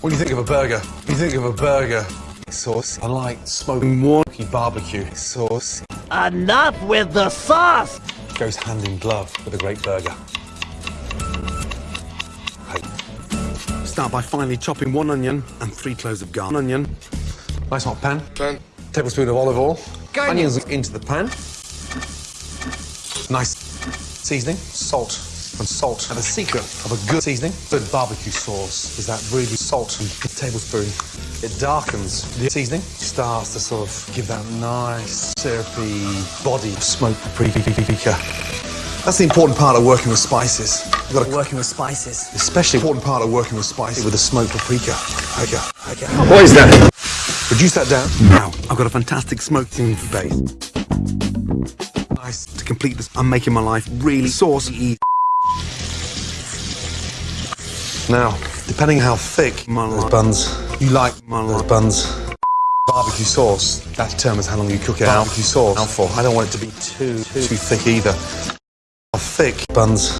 When you think of a burger, you think of a burger sauce. I like smoking wonky barbecue sauce. Enough with the sauce! Goes hand in glove with a great burger. Start by finely chopping one onion and three cloves of garlic. Onion. Nice hot pan. Pan. Tablespoon of olive oil. Onions into the pan. Nice seasoning, salt and salt. And the secret of a good seasoning, good barbecue sauce, is that really salt and a tablespoon. It darkens the seasoning, starts to sort of give that nice syrupy body of paprika. That's the important part of working with spices. You've got to Working with spices. especially important part of working with spices with the smoked paprika. Paprika. paprika. What is that? Reduce that down. Now, I've got a fantastic smoked base. Nice. To complete this, I'm making my life really saucy. Now, depending how thick those buns you like, those buns. Barbecue sauce, that determines how long you cook it out. Barbecue sauce, how for. I don't want it to be too, too, too thick either. How thick buns